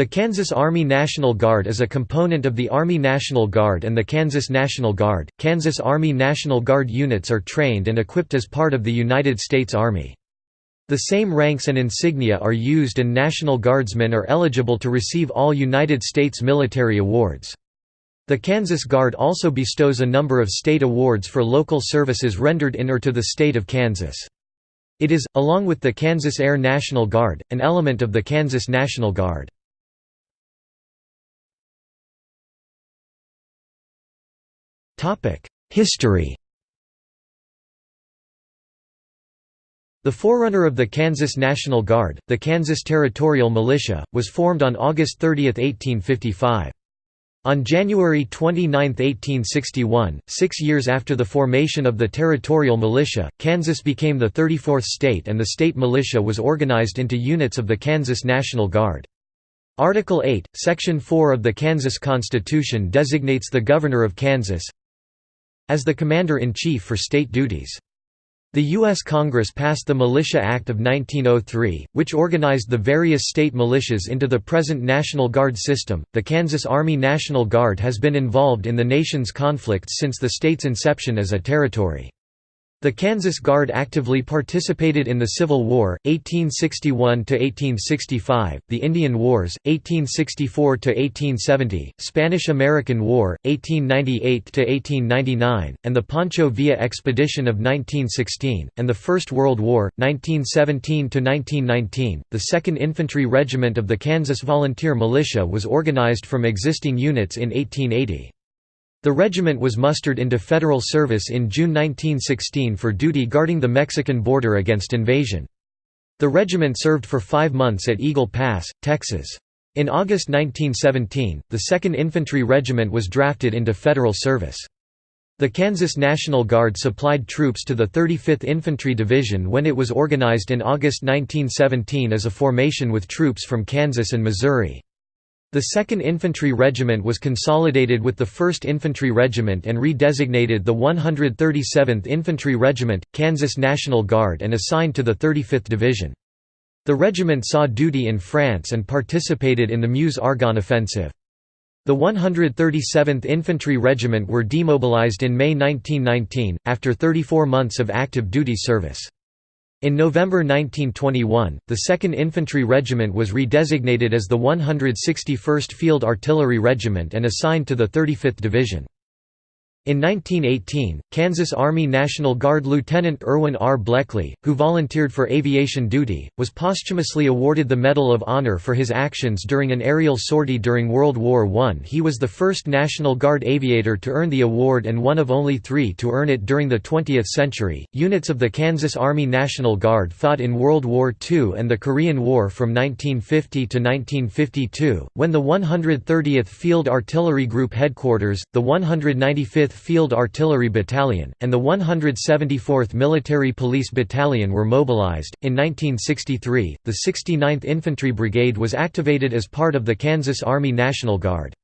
The Kansas Army National Guard is a component of the Army National Guard and the Kansas National Guard. Kansas Army National Guard units are trained and equipped as part of the United States Army. The same ranks and insignia are used and National Guardsmen are eligible to receive all United States military awards. The Kansas Guard also bestows a number of state awards for local services rendered in or to the state of Kansas. It is, along with the Kansas Air National Guard, an element of the Kansas National Guard. History The forerunner of the Kansas National Guard, the Kansas Territorial Militia, was formed on August 30, 1855. On January 29, 1861, six years after the formation of the Territorial Militia, Kansas became the 34th state and the state militia was organized into units of the Kansas National Guard. Article 8, Section 4 of the Kansas Constitution designates the Governor of Kansas, as the Commander-in-Chief for state duties. The U.S. Congress passed the Militia Act of 1903, which organized the various state militias into the present National Guard system. The Kansas Army National Guard has been involved in the nation's conflicts since the state's inception as a territory. The Kansas Guard actively participated in the Civil War, 1861–1865, the Indian Wars, 1864–1870, Spanish–American War, 1898–1899, and the Pancho Villa Expedition of 1916, and the First World War, 1917–1919. The 2nd Infantry Regiment of the Kansas Volunteer Militia was organized from existing units in 1880. The regiment was mustered into federal service in June 1916 for duty guarding the Mexican border against invasion. The regiment served for five months at Eagle Pass, Texas. In August 1917, the 2nd Infantry Regiment was drafted into federal service. The Kansas National Guard supplied troops to the 35th Infantry Division when it was organized in August 1917 as a formation with troops from Kansas and Missouri. The 2nd Infantry Regiment was consolidated with the 1st Infantry Regiment and redesignated the 137th Infantry Regiment, Kansas National Guard and assigned to the 35th Division. The regiment saw duty in France and participated in the Meuse-Argonne offensive. The 137th Infantry Regiment were demobilized in May 1919, after 34 months of active duty service. In November 1921, the 2nd Infantry Regiment was redesignated as the 161st Field Artillery Regiment and assigned to the 35th Division. In 1918, Kansas Army National Guard Lieutenant Irwin R. Bleckley, who volunteered for aviation duty, was posthumously awarded the Medal of Honor for his actions during an aerial sortie during World War I. He was the first National Guard aviator to earn the award and one of only three to earn it during the 20th century. Units of the Kansas Army National Guard fought in World War II and the Korean War from 1950 to 1952, when the 130th Field Artillery Group headquarters, the 195th Field Artillery Battalion, and the 174th Military Police Battalion were mobilized. In 1963, the 69th Infantry Brigade was activated as part of the Kansas Army National Guard.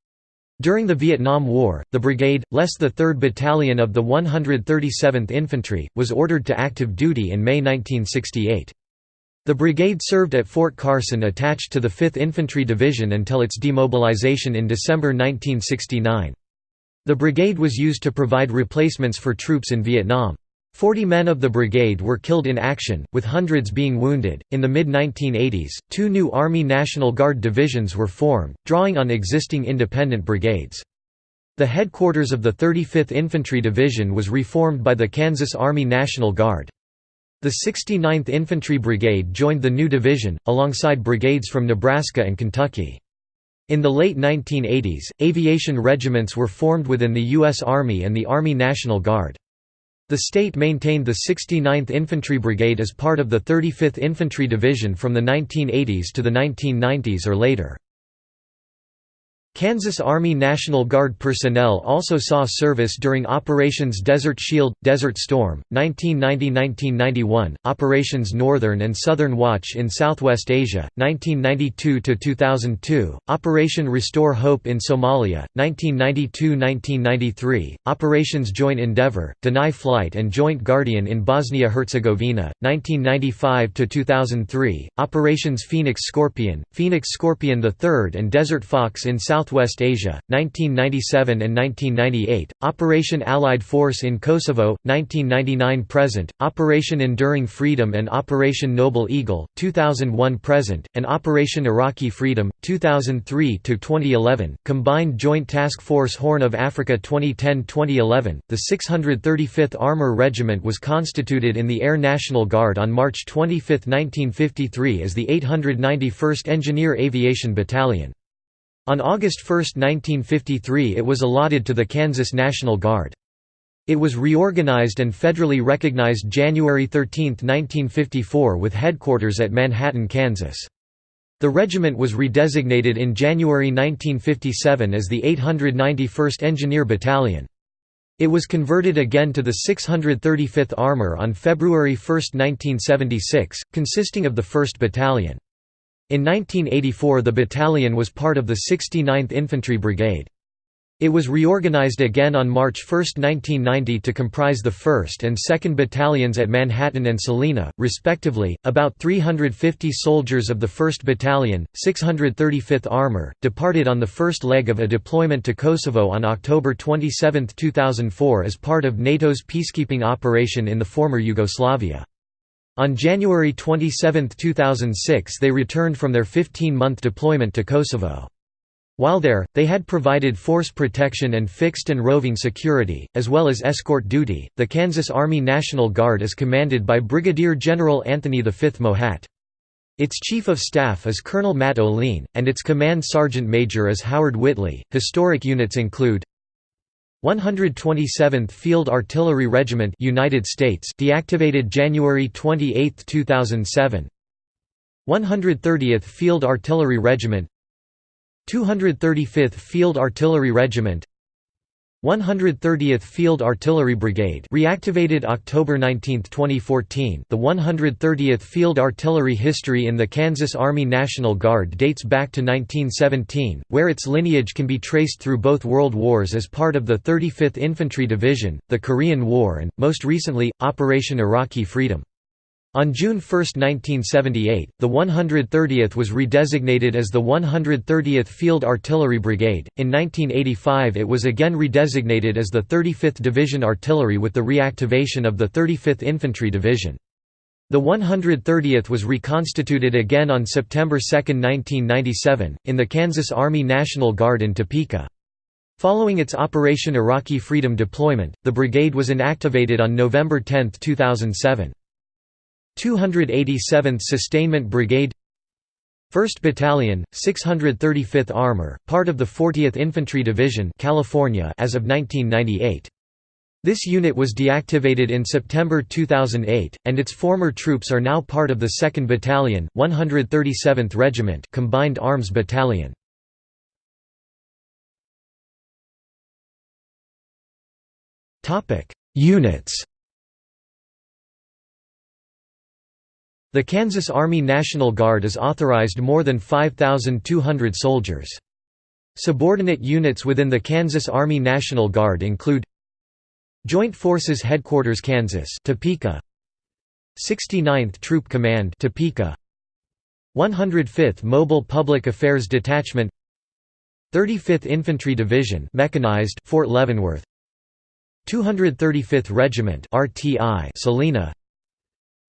During the Vietnam War, the brigade, less the 3rd Battalion of the 137th Infantry, was ordered to active duty in May 1968. The brigade served at Fort Carson attached to the 5th Infantry Division until its demobilization in December 1969. The brigade was used to provide replacements for troops in Vietnam. Forty men of the brigade were killed in action, with hundreds being wounded. In the mid 1980s, two new Army National Guard divisions were formed, drawing on existing independent brigades. The headquarters of the 35th Infantry Division was reformed by the Kansas Army National Guard. The 69th Infantry Brigade joined the new division, alongside brigades from Nebraska and Kentucky. In the late 1980s, aviation regiments were formed within the U.S. Army and the Army National Guard. The state maintained the 69th Infantry Brigade as part of the 35th Infantry Division from the 1980s to the 1990s or later. Kansas Army National Guard personnel also saw service during Operations Desert Shield, Desert Storm, 1990–1991, Operations Northern and Southern Watch in Southwest Asia, 1992–2002, Operation Restore Hope in Somalia, 1992–1993, Operations Joint Endeavour, Deny Flight and Joint Guardian in Bosnia-Herzegovina, 1995–2003, Operations Phoenix Scorpion, Phoenix Scorpion III and Desert Fox in South Southwest Asia, 1997 and 1998, Operation Allied Force in Kosovo, 1999–present, Operation Enduring Freedom and Operation Noble Eagle, 2001–present, and Operation Iraqi Freedom, 2003–2011, Combined Joint Task Force Horn of Africa 2010–2011. The 635th Armor Regiment was constituted in the Air National Guard on March 25, 1953 as the 891st Engineer Aviation Battalion. On August 1, 1953 it was allotted to the Kansas National Guard. It was reorganized and federally recognized January 13, 1954 with headquarters at Manhattan, Kansas. The regiment was redesignated in January 1957 as the 891st Engineer Battalion. It was converted again to the 635th Armor on February 1, 1976, consisting of the 1st Battalion. In 1984 the battalion was part of the 69th Infantry Brigade. It was reorganized again on March 1, 1990 to comprise the 1st and 2nd Battalions at Manhattan and Salina, respectively. About 350 soldiers of the 1st Battalion, 635th Armor, departed on the first leg of a deployment to Kosovo on October 27, 2004 as part of NATO's peacekeeping operation in the former Yugoslavia. On January 27, 2006 they returned from their 15-month deployment to Kosovo. While there, they had provided force protection and fixed and roving security, as well as escort duty. The Kansas Army National Guard is commanded by Brigadier General Anthony V. Mohatt. Its Chief of Staff is Colonel Matt O'Lean, and its Command Sergeant Major is Howard Whitley. Historic units include 127th Field Artillery Regiment United States deactivated January 28, 2007 130th Field Artillery Regiment. 235th Field Artillery Regiment 130th Field Artillery Brigade reactivated October 19, 2014 The 130th Field Artillery history in the Kansas Army National Guard dates back to 1917, where its lineage can be traced through both World Wars as part of the 35th Infantry Division, the Korean War and, most recently, Operation Iraqi Freedom. On June 1, 1978, the 130th was redesignated as the 130th Field Artillery Brigade. In 1985, it was again redesignated as the 35th Division Artillery with the reactivation of the 35th Infantry Division. The 130th was reconstituted again on September 2, 1997, in the Kansas Army National Guard in Topeka. Following its Operation Iraqi Freedom deployment, the brigade was inactivated on November 10, 2007. 287th Sustainment Brigade 1st Battalion, 635th Armor, part of the 40th Infantry Division California as of 1998. This unit was deactivated in September 2008, and its former troops are now part of the 2nd Battalion, 137th Regiment Combined Arms Battalion. Units The Kansas Army National Guard is authorized more than 5,200 soldiers. Subordinate units within the Kansas Army National Guard include Joint Forces Headquarters Kansas Topeka. 69th Troop Command Topeka. 105th Mobile Public Affairs Detachment. 35th Infantry Division mechanized Fort Leavenworth. 235th Regiment RTI Salina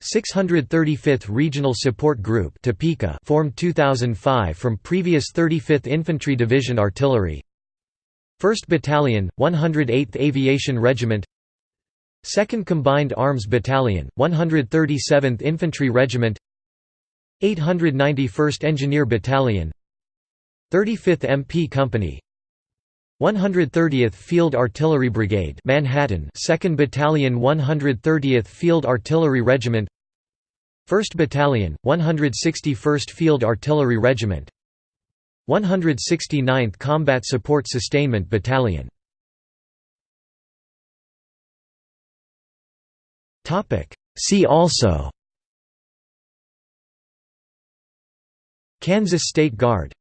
635th Regional Support Group Topeka formed 2005 from previous 35th Infantry Division Artillery 1st Battalion, 108th Aviation Regiment 2nd Combined Arms Battalion, 137th Infantry Regiment 891st Engineer Battalion 35th MP Company 130th Field Artillery Brigade Manhattan 2nd Battalion 130th Field Artillery Regiment 1st Battalion 161st Field Artillery Regiment 169th Combat Support Sustainment Battalion. Topic. See also Kansas State Guard